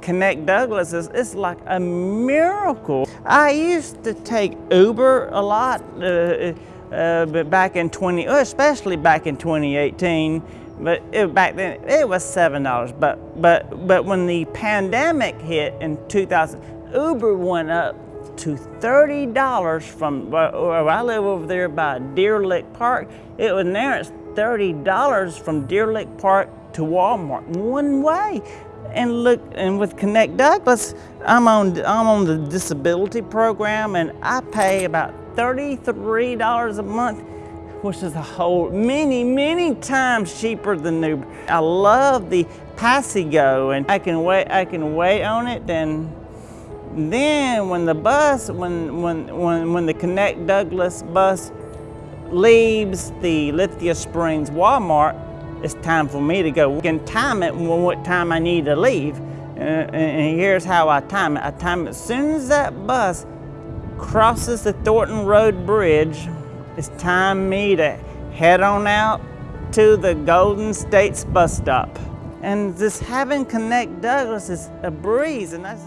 Connect Douglas is it's like a miracle. I used to take Uber a lot uh, uh, but back in 20, especially back in 2018. But it, back then it was seven dollars. But but but when the pandemic hit in 2000, Uber went up to $30 from where I live over there by Deer Lick Park. It was now it's $30 from Deer Lick Park to Walmart one way. And look, and with Connect Douglas, I'm on, I'm on the disability program and I pay about $33 a month, which is a whole, many, many times cheaper than Uber. I love the Passio GO and I can wait, I can wait on it and then when the bus, when, when, when, when the Connect Douglas bus leaves the Lithia Springs Walmart, it's time for me to go. I can time it what time I need to leave. Uh, and here's how I time it. I time it as soon as that bus crosses the Thornton Road Bridge, it's time me to head on out to the Golden States bus stop. And just having Connect Douglas is a breeze, and that's